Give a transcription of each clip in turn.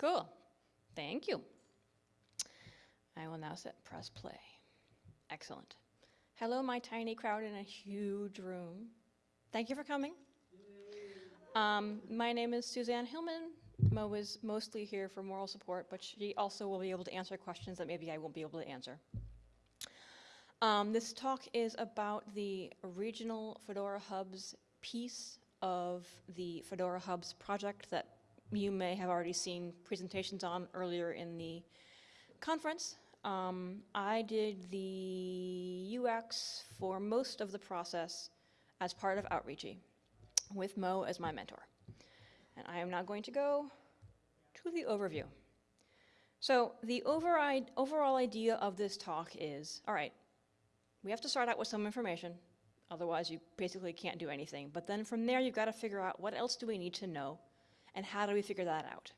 Cool. Thank you. I will now set press play. Excellent. Hello, my tiny crowd in a huge room. Thank you for coming. Um, my name is Suzanne Hillman. Mo is mostly here for moral support, but she also will be able to answer questions that maybe I won't be able to answer. Um, this talk is about the regional Fedora Hubs piece of the Fedora Hubs project that you may have already seen presentations on earlier in the conference. Um, I did the UX for most of the process as part of Outreachy with Mo as my mentor. And I am now going to go to the overview. So the overall idea of this talk is, all right, we have to start out with some information, otherwise you basically can't do anything. But then from there, you've got to figure out what else do we need to know, and how do we figure that out?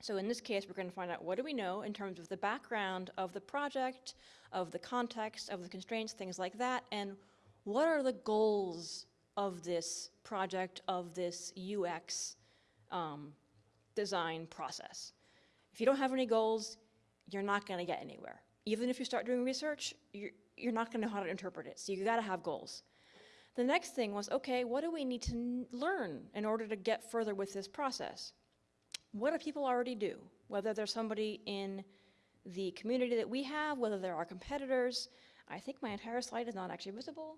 So in this case, we're going to find out what do we know in terms of the background of the project, of the context, of the constraints, things like that, and what are the goals of this project, of this UX um, design process. If you don't have any goals, you're not going to get anywhere. Even if you start doing research, you're, you're not going to know how to interpret it. So you got to have goals. The next thing was, okay, what do we need to learn in order to get further with this process? What do people already do? Whether there's somebody in the community that we have, whether they're our competitors. I think my entire slide is not actually visible.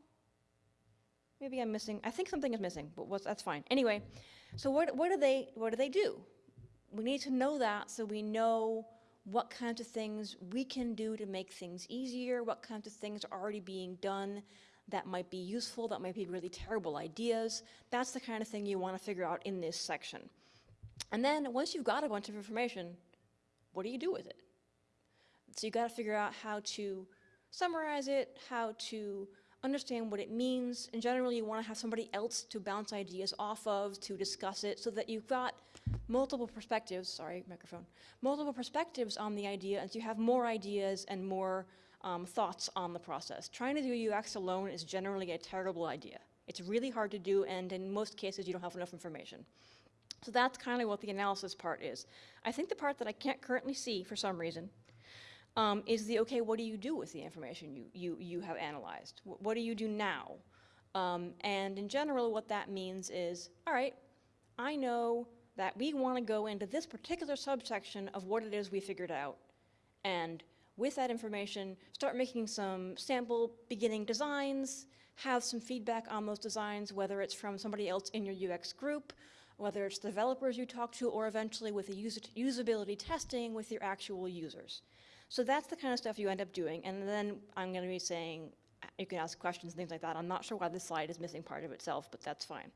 Maybe I'm missing, I think something is missing, but that's fine. Anyway, so what, what, do they, what do they do? We need to know that so we know what kinds of things we can do to make things easier, what kinds of things are already being done that might be useful, that might be really terrible ideas. That's the kind of thing you want to figure out in this section. And then once you've got a bunch of information, what do you do with it? So you got to figure out how to summarize it, how to understand what it means. In general, you want to have somebody else to bounce ideas off of, to discuss it, so that you've got multiple perspectives, sorry, microphone, multiple perspectives on the idea, and so you have more ideas and more um, thoughts on the process. Trying to do UX alone is generally a terrible idea. It's really hard to do, and in most cases, you don't have enough information. So that's kind of what the analysis part is. I think the part that I can't currently see for some reason um, is the, okay, what do you do with the information you, you, you have analyzed? W what do you do now? Um, and in general, what that means is, all right, I know that we want to go into this particular subsection of what it is we figured out. And with that information, start making some sample beginning designs, have some feedback on those designs, whether it's from somebody else in your UX group, whether it's developers you talk to, or eventually with the usability testing with your actual users. So that's the kind of stuff you end up doing. And then I'm going to be saying, you can ask questions and things like that. I'm not sure why this slide is missing part of itself, but that's fine.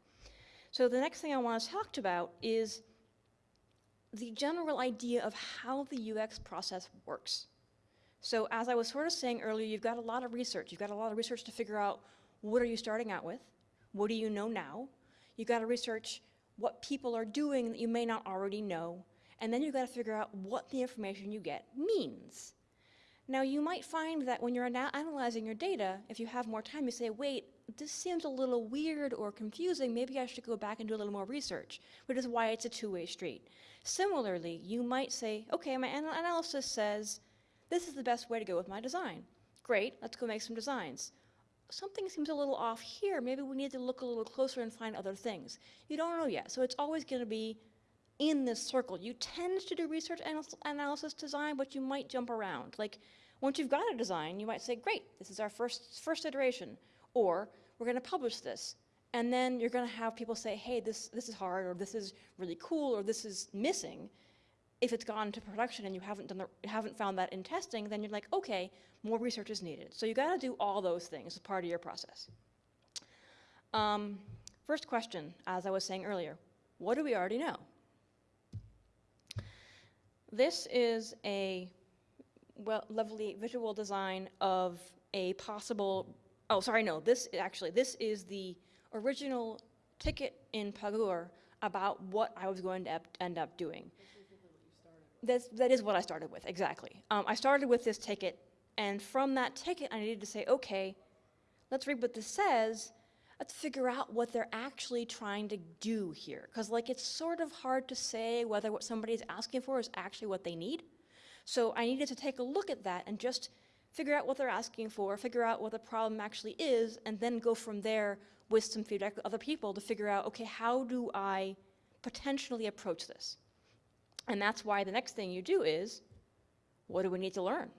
So the next thing I want to talk about is the general idea of how the UX process works. So as I was sort of saying earlier, you've got a lot of research. You've got a lot of research to figure out what are you starting out with? What do you know now? You've got to research what people are doing that you may not already know and then you've got to figure out what the information you get means. Now you might find that when you're analyzing your data, if you have more time, you say, wait, this seems a little weird or confusing, maybe I should go back and do a little more research, which is why it's a two-way street. Similarly, you might say, okay, my anal analysis says this is the best way to go with my design. Great, let's go make some designs. Something seems a little off here, maybe we need to look a little closer and find other things. You don't know yet, so it's always gonna be in this circle. You tend to do research analysis design, but you might jump around. Like once you've got a design, you might say, great, this is our first, first iteration, or we're gonna publish this. And then you're gonna have people say, hey, this, this is hard, or this is really cool, or this is missing. If it's gone to production and you haven't, done the, haven't found that in testing, then you're like, okay, more research is needed. So you gotta do all those things as part of your process. Um, first question, as I was saying earlier, what do we already know? This is a well, lovely visual design of a possible, oh, sorry, no, this actually, this is the original ticket in Pagure about what I was going to end up doing. That's, that is what I started with, exactly. Um, I started with this ticket, and from that ticket, I needed to say, okay, let's read what this says. let's figure out what they're actually trying to do here. Because like it's sort of hard to say whether what somebody's asking for is actually what they need. So I needed to take a look at that and just figure out what they're asking for, figure out what the problem actually is, and then go from there with some feedback with other people to figure out, okay, how do I potentially approach this? And that's why the next thing you do is, what do we need to learn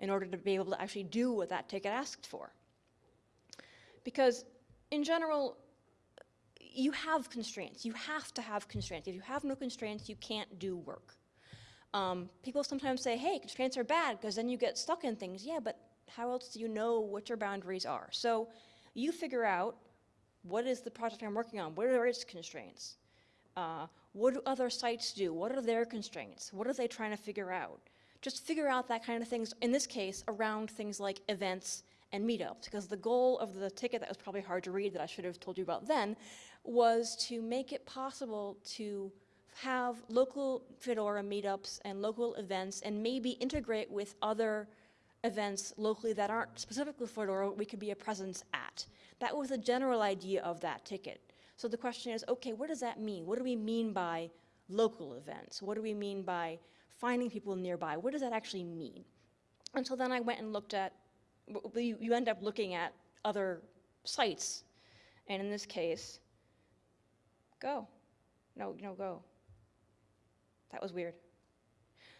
in order to be able to actually do what that ticket asked for? Because in general, you have constraints. You have to have constraints. If you have no constraints, you can't do work. Um, people sometimes say, hey, constraints are bad because then you get stuck in things. Yeah, but how else do you know what your boundaries are? So you figure out what is the project I'm working on? What are its constraints? Uh, what do other sites do? What are their constraints? What are they trying to figure out? Just figure out that kind of things, in this case, around things like events and meetups, because the goal of the ticket that was probably hard to read that I should have told you about then was to make it possible to have local Fedora meetups and local events and maybe integrate with other events locally that aren't specifically Fedora we could be a presence at. That was the general idea of that ticket. So the question is, okay, what does that mean? What do we mean by local events? What do we mean by finding people nearby? What does that actually mean? And so then I went and looked at, you, you end up looking at other sites, and in this case, go. No, no, go. That was weird.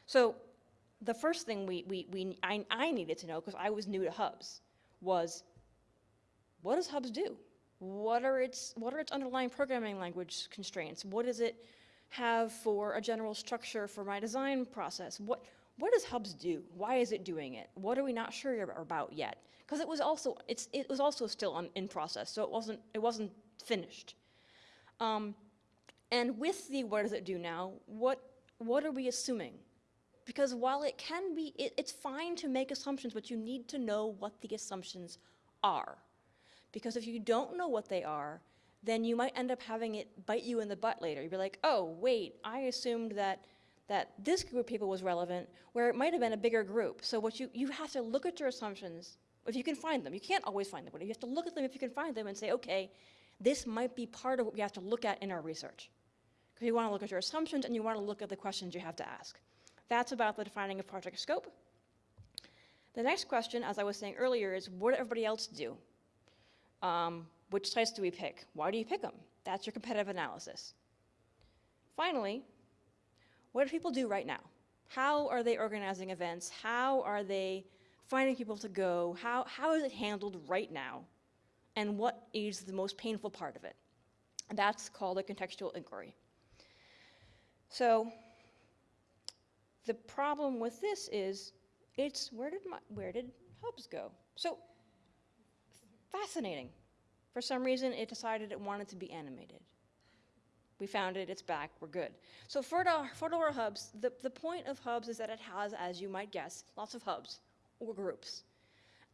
So the first thing we, we, we I, I needed to know, because I was new to Hubs, was what does Hubs do? What are its, what are its underlying programming language constraints? What does it have for a general structure for my design process? What, what does Hubs do? Why is it doing it? What are we not sure about yet? Because it was also, it's, it was also still on, in process, so it wasn't, it wasn't finished. Um, and with the what does it do now, what what are we assuming? Because while it can be, it, it's fine to make assumptions, but you need to know what the assumptions are. Because if you don't know what they are, then you might end up having it bite you in the butt later. You'd be like, oh, wait, I assumed that that this group of people was relevant, where it might have been a bigger group. So what you, you have to look at your assumptions, if you can find them. You can't always find them, but you have to look at them if you can find them and say, okay, this might be part of what we have to look at in our research. Because you want to look at your assumptions and you want to look at the questions you have to ask. That's about the defining of project scope. The next question, as I was saying earlier, is what did everybody else do? Um, which sites do we pick? Why do you pick them? That's your competitive analysis. Finally, what do people do right now? How are they organizing events? How are they finding people to go? How, how is it handled right now? And what is the most painful part of it? That's called a contextual inquiry. So the problem with this is it's where did my, where did hubs go? So fascinating. For some reason, it decided it wanted to be animated. We found it, it's back, we're good. So Fedora, hubs, the, the point of hubs is that it has, as you might guess, lots of hubs or groups.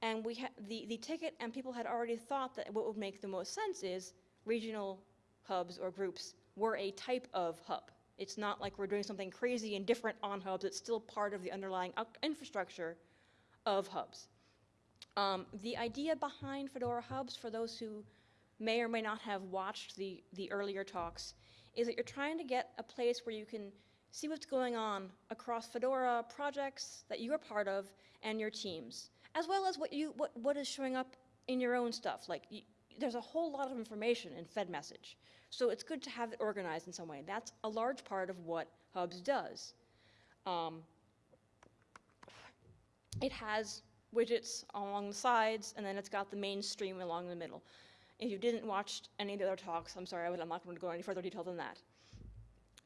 And we the, the ticket and people had already thought that what would make the most sense is regional hubs or groups were a type of hub. It's not like we're doing something crazy and different on hubs. It's still part of the underlying uh, infrastructure of hubs. Um, the idea behind Fedora Hubs, for those who may or may not have watched the, the earlier talks, is that you're trying to get a place where you can see what's going on across Fedora projects that you're part of and your teams, as well as what, you, what, what is showing up in your own stuff. Like, you, there's a whole lot of information in FedMessage. So it's good to have it organized in some way. That's a large part of what Hubs does. Um, it has widgets along the sides, and then it's got the mainstream along the middle. If you didn't watch any of the other talks, I'm sorry, I'm not going to go any further detail than that.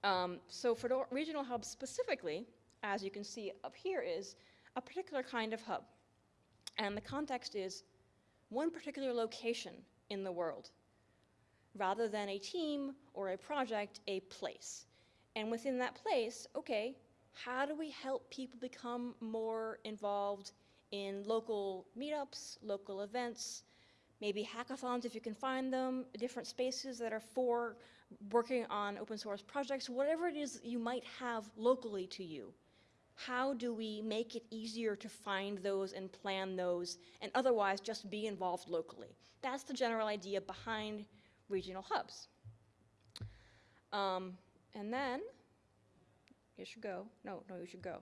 Um, so for the regional hubs specifically, as you can see up here is a particular kind of hub. And the context is one particular location in the world rather than a team or a project, a place. And within that place, okay, how do we help people become more involved in local meetups, local events, maybe hackathons if you can find them, different spaces that are for working on open source projects, whatever it is you might have locally to you. how do we make it easier to find those and plan those and otherwise just be involved locally? That's the general idea behind regional hubs. Um, and then, you should go. No, no, you should go.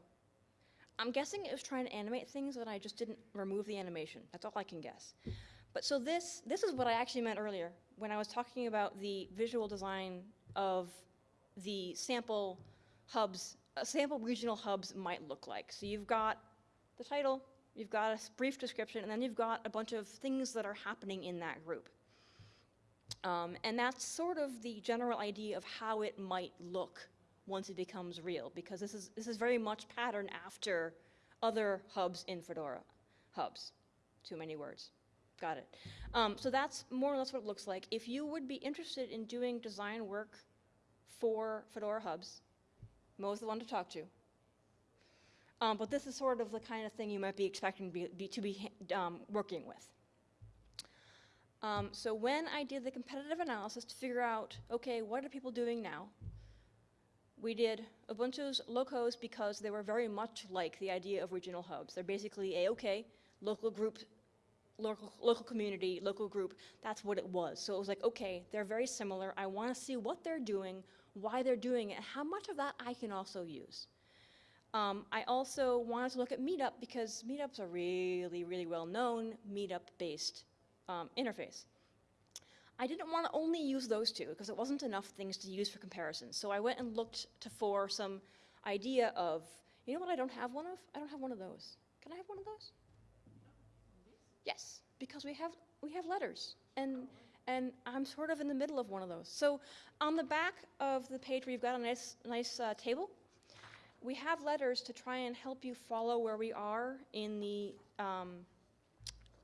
I'm guessing it was trying to animate things, but I just didn't remove the animation. That's all I can guess. But so this, this is what I actually meant earlier when I was talking about the visual design of the sample hubs, uh, sample regional hubs might look like. So you've got the title, you've got a brief description, and then you've got a bunch of things that are happening in that group. Um, and that's sort of the general idea of how it might look once it becomes real, because this is, this is very much patterned after other hubs in Fedora. Hubs. Too many words. Got it. Um, so that's more or less what it looks like. If you would be interested in doing design work for Fedora hubs, Mo's the one to talk to. Um, but this is sort of the kind of thing you might be expecting to be, be, to be um, working with. Um, so when I did the competitive analysis to figure out, okay, what are people doing now? We did Ubuntu's locos because they were very much like the idea of regional hubs. They're basically a, okay, local group, local, local community, local group, that's what it was. So it was like, okay, they're very similar. I want to see what they're doing, why they're doing it, how much of that I can also use. Um, I also wanted to look at Meetup because Meetup's a really, really well-known Meetup-based um, interface. I didn't want to only use those two because it wasn't enough things to use for comparison. So I went and looked to, for some idea of, you know what I don't have one of? I don't have one of those. Can I have one of those? Yes, because we have we have letters, and and I'm sort of in the middle of one of those. So on the back of the page you've got a nice nice uh, table, we have letters to try and help you follow where we are in the. Um,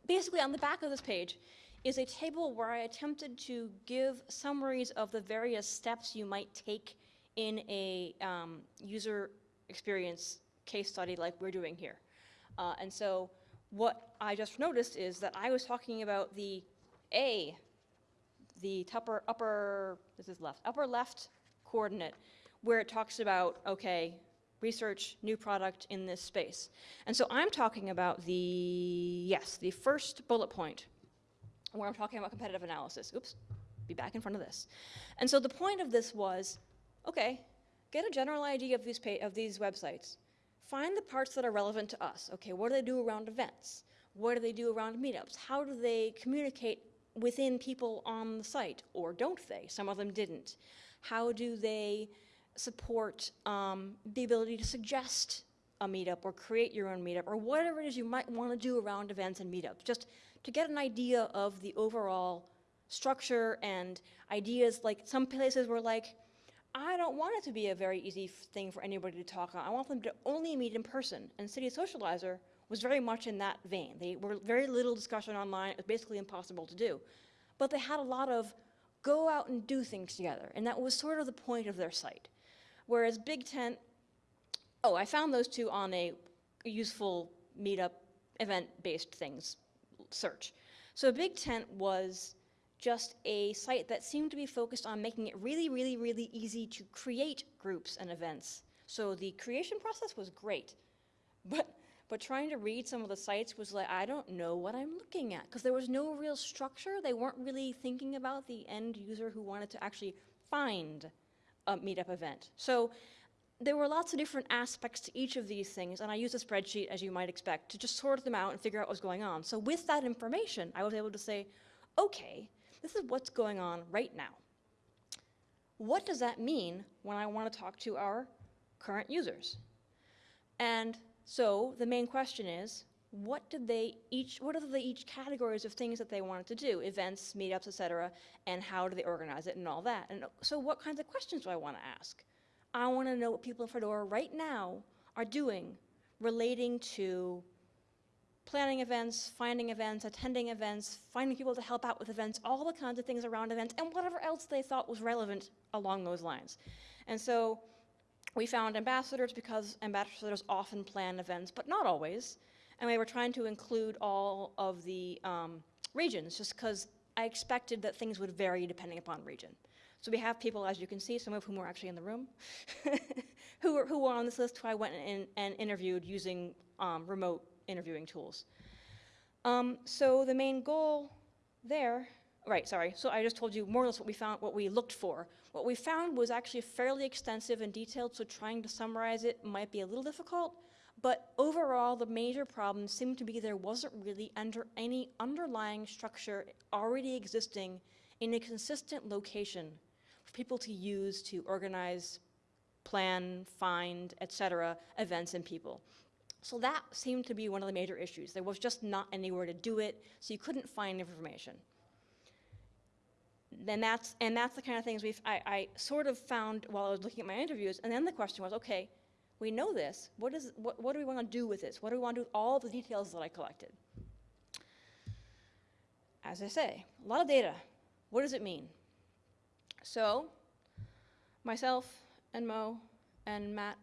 basically, on the back of this page is a table where I attempted to give summaries of the various steps you might take in a um, user experience case study like we're doing here. Uh, and so what I just noticed is that I was talking about the A, the upper, upper, this is left, upper left coordinate, where it talks about, okay, research new product in this space. And so I'm talking about the, yes, the first bullet point, where I'm talking about competitive analysis. Oops, be back in front of this. And so the point of this was, okay, get a general idea of these, of these websites. Find the parts that are relevant to us. Okay, what do they do around events? What do they do around meetups? How do they communicate within people on the site, or don't they? Some of them didn't. How do they support um, the ability to suggest a meetup or create your own meetup or whatever it is you might want to do around events and meetups, just to get an idea of the overall structure and ideas. Like some places were like, I don't want it to be a very easy thing for anybody to talk on. I want them to only meet in person. And City Socializer was very much in that vein. They were very little discussion online. It was basically impossible to do. But they had a lot of go out and do things together. And that was sort of the point of their site. Whereas Big Tent, oh, I found those two on a useful meetup event-based things search. So Big Tent was just a site that seemed to be focused on making it really, really, really easy to create groups and events. So the creation process was great, but but trying to read some of the sites was like I don't know what I'm looking at because there was no real structure. They weren't really thinking about the end user who wanted to actually find a meetup event. So there were lots of different aspects to each of these things, and I used a spreadsheet, as you might expect, to just sort them out and figure out what was going on. So with that information, I was able to say, okay, this is what's going on right now. What does that mean when I want to talk to our current users? And so the main question is, what did they each, what are the each categories of things that they wanted to do, events, meetups, et cetera, and how do they organize it and all that? And so what kinds of questions do I want to ask? I want to know what people in Fedora right now are doing relating to planning events, finding events, attending events, finding people to help out with events, all the kinds of things around events, and whatever else they thought was relevant along those lines. And so we found ambassadors because ambassadors often plan events, but not always. And we were trying to include all of the um, regions just because I expected that things would vary depending upon region. So we have people, as you can see, some of whom are actually in the room, who were, who were on this list who I went and, and interviewed using um, remote interviewing tools. Um, so the main goal there, right, sorry, so I just told you more or less what we found, what we looked for. What we found was actually fairly extensive and detailed, so trying to summarize it might be a little difficult, but overall, the major problem seemed to be there wasn't really under any underlying structure already existing in a consistent location for people to use to organize, plan, find, et cetera, events and people. So that seemed to be one of the major issues. There was just not anywhere to do it, so you couldn't find information. Then that's, and that's the kind of things we've, I, I sort of found while I was looking at my interviews, and then the question was, okay, we know this, what, is, what, what do we want to do with this? What do we want to do with all the details that I collected? As I say, a lot of data. What does it mean? So, myself and Mo and Matt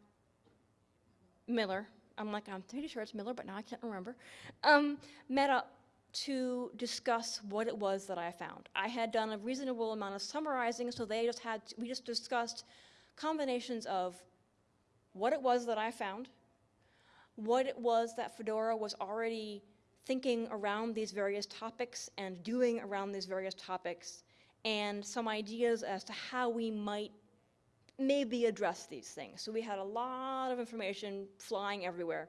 Miller, I'm like, I'm pretty sure it's Miller, but now I can't remember, um, met up to discuss what it was that I found. I had done a reasonable amount of summarizing, so they just had, we just discussed combinations of what it was that I found, what it was that Fedora was already thinking around these various topics and doing around these various topics, and some ideas as to how we might maybe address these things. So we had a lot of information flying everywhere.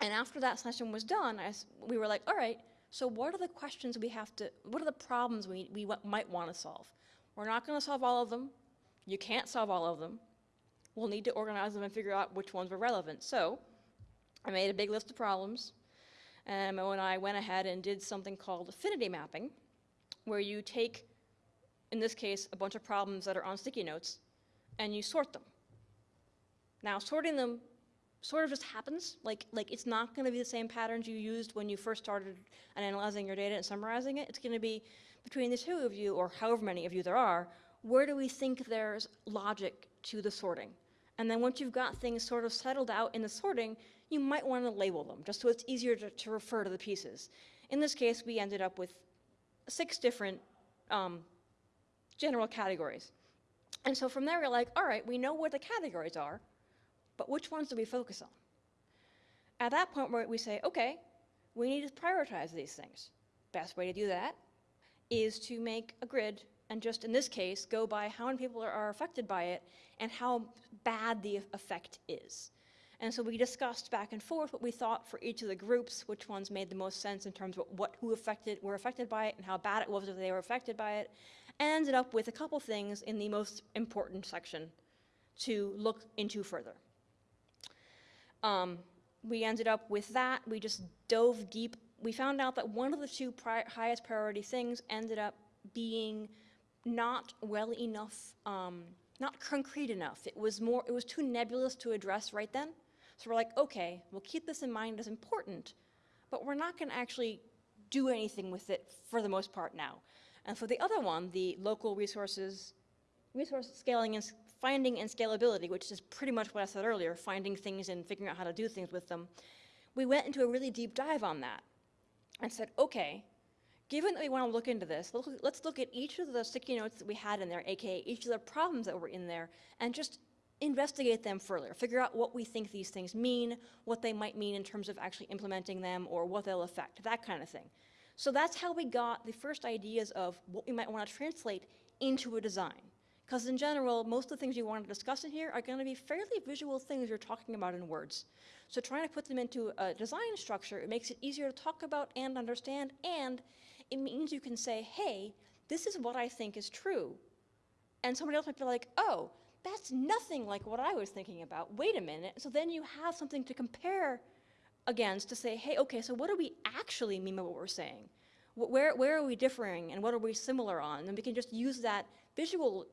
And after that session was done, we were like, all right, so what are the questions we have to, what are the problems we, we might want to solve? We're not going to solve all of them. You can't solve all of them. We'll need to organize them and figure out which ones were relevant. So I made a big list of problems. And Mo and I went ahead and did something called affinity mapping, where you take, in this case, a bunch of problems that are on sticky notes, and you sort them. Now, sorting them sort of just happens. Like, like it's not going to be the same patterns you used when you first started analyzing your data and summarizing it. It's going to be between the two of you, or however many of you there are, where do we think there's logic to the sorting? And then once you've got things sort of settled out in the sorting, you might want to label them, just so it's easier to, to refer to the pieces. In this case, we ended up with six different um, general categories. And so from there, we're like, all right, we know what the categories are, but which ones do we focus on? At that point we say, okay, we need to prioritize these things. Best way to do that is to make a grid and just in this case go by how many people are, affected by it and how bad the effect is. And so we discussed back and forth what we thought for each of the groups, which ones made the most sense in terms of what who affected were affected by it and how bad it was if they were affected by it, and ended up with a couple things in the most important section to look into further. Um, we ended up with that. We just dove deep. We found out that one of the two pri highest priority things ended up being not well enough, um, not concrete enough. It was more, it was too nebulous to address right then. So we're like, okay, we'll keep this in mind as important, but we're not going to actually do anything with it for the most part now. And for the other one, the local resources, resource scaling and finding and scalability, which is pretty much what I said earlier, finding things and figuring out how to do things with them, we went into a really deep dive on that and said, okay, given that we want to look into this, let's look at each of the sticky notes that we had in there, aka each of the problems that were in there, and just investigate them further, figure out what we think these things mean, what they might mean in terms of actually implementing them, or what they'll affect, that kind of thing. So that's how we got the first ideas of what we might want to translate into a design. Because in general, most of the things you want to discuss in here are going to be fairly visual things you're talking about in words. So trying to put them into a design structure, it makes it easier to talk about and understand, and it means you can say, hey, this is what I think is true. And somebody else might be like, oh, that's nothing like what I was thinking about. Wait a minute. So then you have something to compare against to say, hey, okay, so what do we actually mean by what we're saying? Where, where are we differing and what are we similar on? And we can just use that visual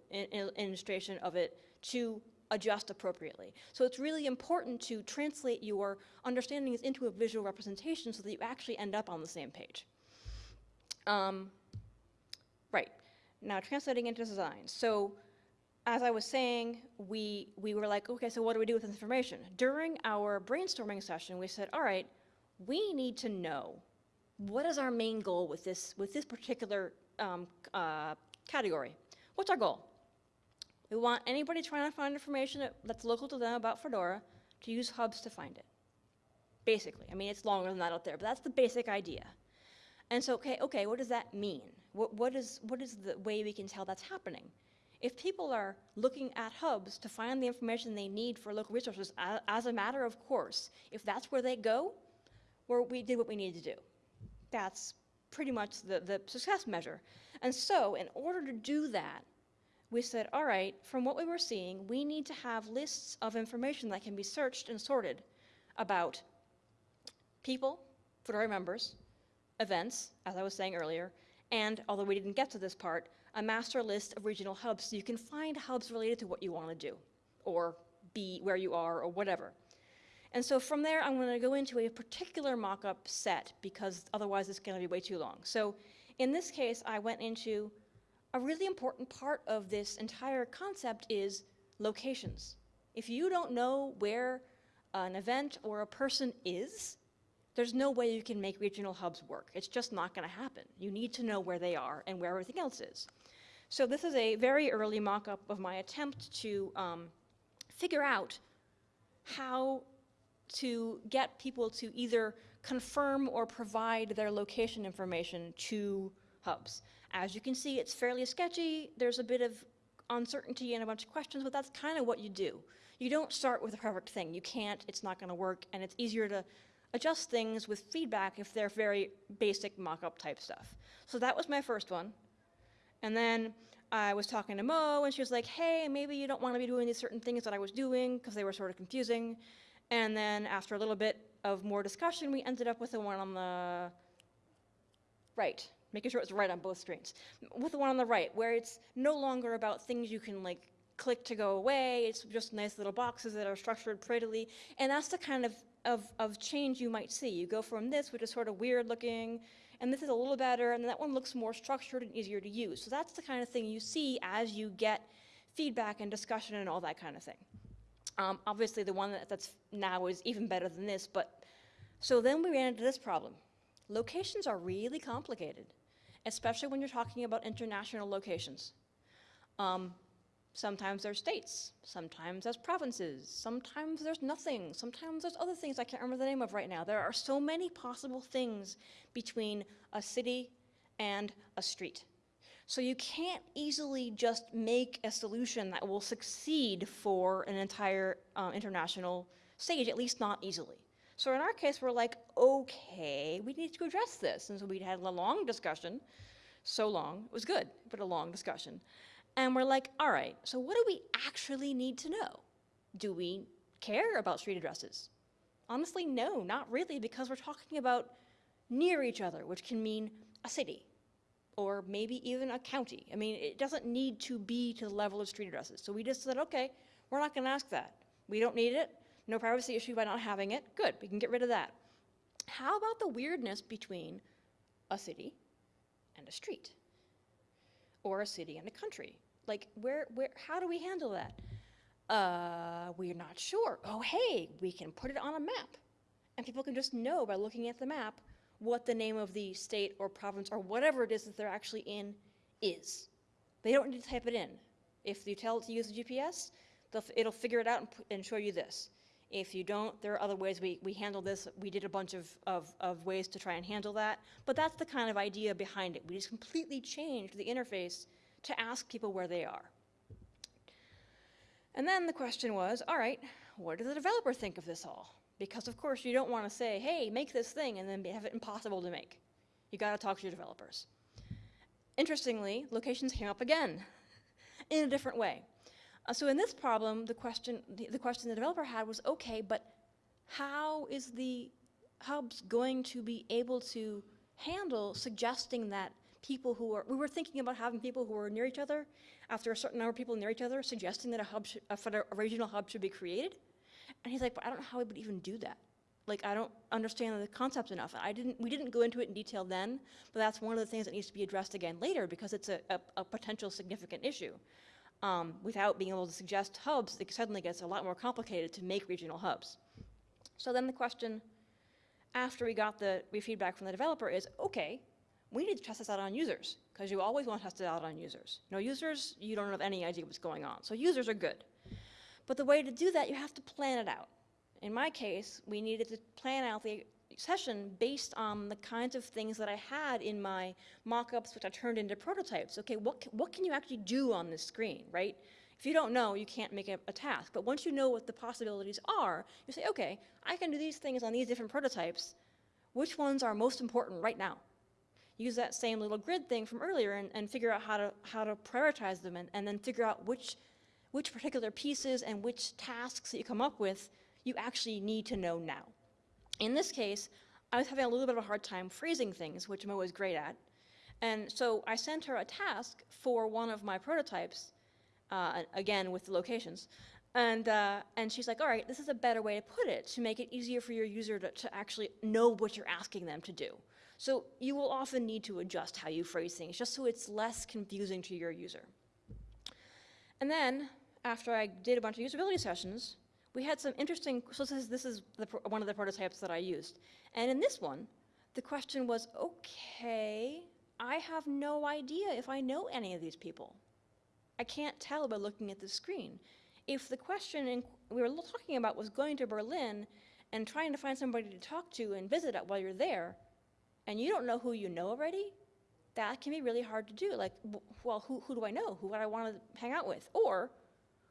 illustration of it to adjust appropriately. So it's really important to translate your understandings into a visual representation so that you actually end up on the same page. Um, right, now translating into design. So as I was saying, we, we were like, okay, so what do we do with this information? During our brainstorming session, we said, all right, we need to know what is our main goal with this, with this particular um, uh, category. What's our goal? We want anybody trying to find information that's local to them about Fedora to use hubs to find it. Basically, I mean, it's longer than that out there, but that's the basic idea. And so, okay, okay, what does that mean? What, what is, what is the way we can tell that's happening? If people are looking at hubs to find the information they need for local resources a- as a matter of course, if that's where they go, well, we did what we needed to do. That's pretty much the, the success measure. And so, in order to do that, we said, all right, from what we were seeing, we need to have lists of information that can be searched and sorted about people, Fedora members, events, as I was saying earlier, and although we didn't get to this part, a master list of regional hubs so you can find hubs related to what you want to do, or be where you are, or whatever. And so from there, I'm going to go into a particular mock-up set because otherwise it's going to be way too long. So in this case, I went into a really important part of this entire concept is locations. If you don't know where an event or a person is, there's no way you can make regional hubs work. It's just not going to happen. You need to know where they are and where everything else is. So this is a very early mock-up of my attempt to um, figure out how to get people to either confirm or provide their location information to hubs. As you can see, it's fairly sketchy. There's a bit of uncertainty and a bunch of questions, but that's kind of what you do. You don't start with a perfect thing. You can't, it's not going to work, and it's easier to adjust things with feedback if they're very basic mock-up type stuff. So that was my first one. And then I was talking to Mo, and she was like, hey, maybe you don't want to be doing these certain things that I was doing because they were sort of confusing. And then after a little bit of more discussion, we ended up with the one on the right, making sure it's right on both screens. With the one on the right, where it's no longer about things you can like click to go away, it's just nice little boxes that are structured prettily, and that's the kind of, of, of change you might see. You go from this, which is sort of weird looking, and this is a little better, and that one looks more structured and easier to use. So that's the kind of thing you see as you get feedback and discussion and all that kind of thing. Um, obviously, the one that, that's now is even better than this, but so then we ran into this problem. Locations are really complicated, especially when you're talking about international locations. Um, sometimes there's states, sometimes there's provinces, sometimes there's nothing, sometimes there's other things I can't remember the name of right now. There are so many possible things between a city and a street. So you can't easily just make a solution that will succeed for an entire uh, international stage, at least not easily. So in our case, we're like, okay, we need to address this. And so we had a long discussion, so long, it was good, but a long discussion. And we're like, all right, so what do we actually need to know? Do we care about street addresses? Honestly, no, not really, because we're talking about near each other, which can mean a city, or maybe even a county. I mean, it doesn't need to be to the level of street addresses. So we just said, okay, we're not going to ask that. We don't need it. No privacy issue by not having it. Good, we can get rid of that. How about the weirdness between a city and a street? Or a city and a country? Like, where, where, how do we handle that? Uh, we're not sure. Oh, hey, we can put it on a map. And people can just know by looking at the map what the name of the state or province or whatever it is that they're actually in is. They don't need to type it in. If you tell it to use the GPS, it'll figure it out and, and, show you this. If you don't, there are other ways we, we handle this. We did a bunch of, of, of ways to try and handle that, but that's the kind of idea behind it. We just completely changed the interface to ask people where they are. And then the question was, all right, what does the developer think of this all? Because of course you don't want to say, hey, make this thing and then have it impossible to make. You got to talk to your developers. Interestingly, locations came up again in a different way. Uh, so in this problem, the question, the, the question the developer had was, okay, but how is the hubs going to be able to handle suggesting that people who are, we were thinking about having people who are near each other, after a certain number of people near each other, suggesting that a hub, should, a, a regional hub should be created. And he's like, but I don't know how we would even do that. Like, I don't understand the concept enough. I didn't, we didn't go into it in detail then, but that's one of the things that needs to be addressed again later because it's a, a, a potential significant issue. Um, without being able to suggest hubs, it suddenly gets a lot more complicated to make regional hubs. So then the question, after we got the feedback from the developer is, okay, we need to test this out on users, because you always want to test it out on users. No users, you don't have any idea what's going on. So users are good. But the way to do that, you have to plan it out. In my case, we needed to plan out the session based on the kinds of things that I had in my mock-ups, which I turned into prototypes. Okay, what, what can you actually do on this screen, right? If you don't know, you can't make a, a task. But once you know what the possibilities are, you say, okay, I can do these things on these different prototypes. Which ones are most important right now? Use that same little grid thing from earlier and, and figure out how to, how to prioritize them and, and then figure out which, which particular pieces and which tasks that you come up with you actually need to know now. In this case, I was having a little bit of a hard time phrasing things, which I'm always great at. And so I sent her a task for one of my prototypes, uh, again with the locations. And, uh, and she's like, all right, this is a better way to put it to make it easier for your user to, to actually know what you're asking them to do. So you will often need to adjust how you phrase things just so it's less confusing to your user. And then, after I did a bunch of usability sessions, we had some interesting, so this is, this is the, one of the prototypes that I used. And in this one, the question was, okay, I have no idea if I know any of these people. I can't tell by looking at the screen. If the question we were talking about was going to Berlin and trying to find somebody to talk to and visit while you're there, and you don't know who you know already, that can be really hard to do. Like, well, who, who do I know? Who would I want to hang out with? Or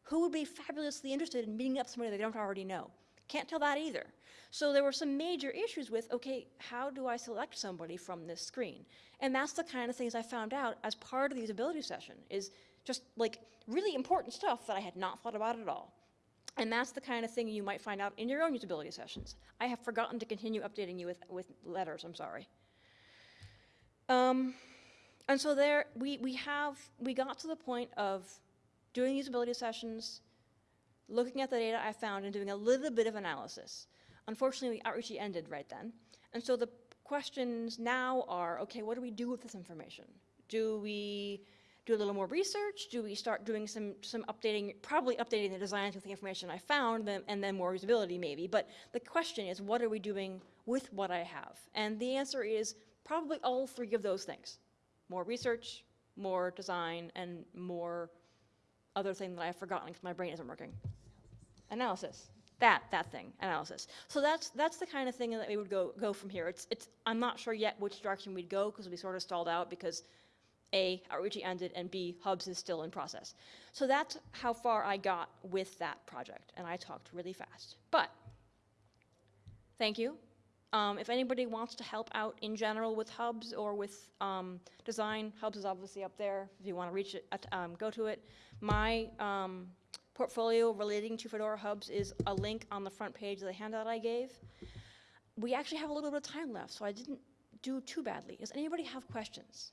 who would be fabulously interested in meeting up somebody they don't already know? Can't tell that either. So there were some major issues with, okay, how do I select somebody from this screen? And that's the kind of things I found out as part of the usability session, is just like really important stuff that I had not thought about at all. And that's the kind of thing you might find out in your own usability sessions. I have forgotten to continue updating you with, with letters, I'm sorry. Um, and so there, we, we have, we got to the point of doing usability sessions, looking at the data I found and doing a little bit of analysis. Unfortunately, the outreach ended right then. And so the questions now are, okay, what do we do with this information? Do we do a little more research? Do we start doing some, some updating, probably updating the designs with the information I found, then, and then more usability maybe. But the question is, what are we doing with what I have? And the answer is probably all three of those things. More research, more design, and more other thing that I've forgotten because my brain isn't working. Analysis. That, that thing, analysis. So that's, that's the kind of thing that we would go, go from here. It's, it's, I'm not sure yet which direction we'd go because we sort of stalled out because A, outreach ended, and B, Hubs is still in process. So that's how far I got with that project, and I talked really fast. But, thank you. Um, if anybody wants to help out in general with Hubs or with um, design, Hubs is obviously up there. If you want to reach it, um, go to it. My um, portfolio relating to Fedora Hubs is a link on the front page of the handout I gave. We actually have a little bit of time left, so I didn't do too badly. Does anybody have questions?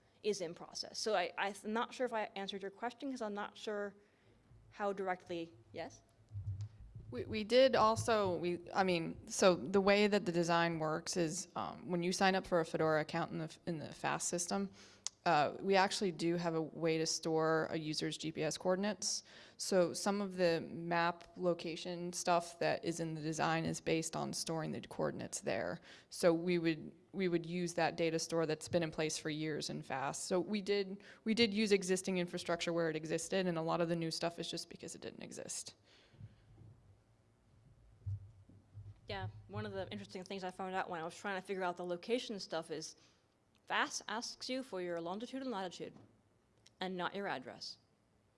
is in process. So I, I'm not sure if I answered your question because I'm not sure how directly, yes? We, we did also, we, I mean, so the way that the design works is um, when you sign up for a Fedora account in the, in the FAS system, uh, we actually do have a way to store a user's GPS coordinates. So some of the map location stuff that is in the design is based on storing the coordinates there. So we would, we would use that data store that's been in place for years in FAS. So we did, we did use existing infrastructure where it existed, and a lot of the new stuff is just because it didn't exist. Yeah, one of the interesting things I found out when I was trying to figure out the location stuff is FAS asks you for your longitude and latitude and not your address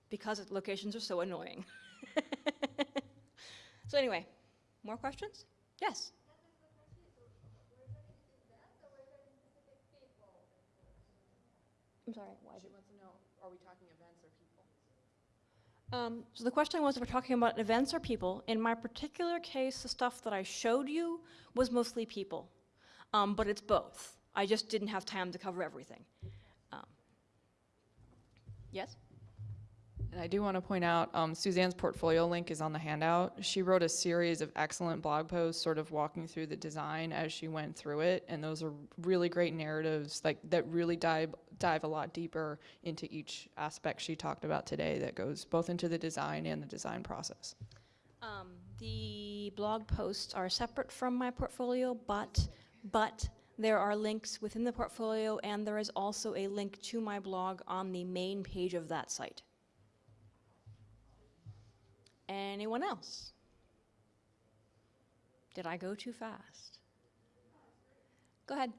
because locations are so annoying. so anyway, more questions? Yes. I'm sorry, why She wants to know, are we talking events or people? Um, so the question was, if we're talking about events or people, in my particular case, the stuff that I showed you was mostly people. um, but it's both. I just didn't have time to cover everything. Um, Yes? And I do want to point out, um, Suzanne's portfolio link is on the handout. She wrote a series of excellent blog posts, sort of walking through the design as she went through it, and those are really great narratives, like that really dive dive a lot deeper into each aspect she talked about today. That goes both into the design and the design process. Um, the blog posts are separate from my portfolio, but, but there are links within the portfolio, and there is also a link to my blog on the main page of that site. Anyone else? Did I go too fast? Go ahead.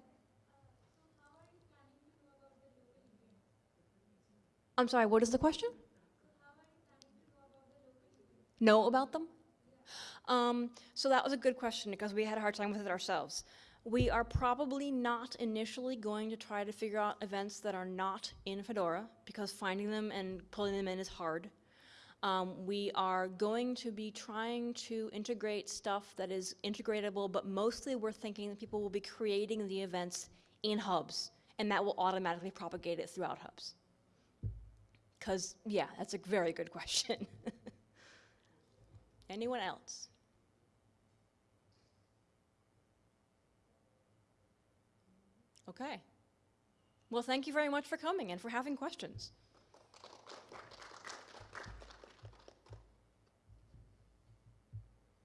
I'm sorry, what is the question? Know about them? Um, so that was a good question because we had a hard time with it ourselves. We are probably not initially going to try to figure out events that are not in Fedora because finding them and pulling them in is hard. Um, we are going to be trying to integrate stuff that is integratable, but mostly we're thinking that people will be creating the events in hubs, and that will automatically propagate it throughout hubs. Because, yeah, that's a very good question. Anyone else? Okay. Well, thank you very much for coming and for having questions.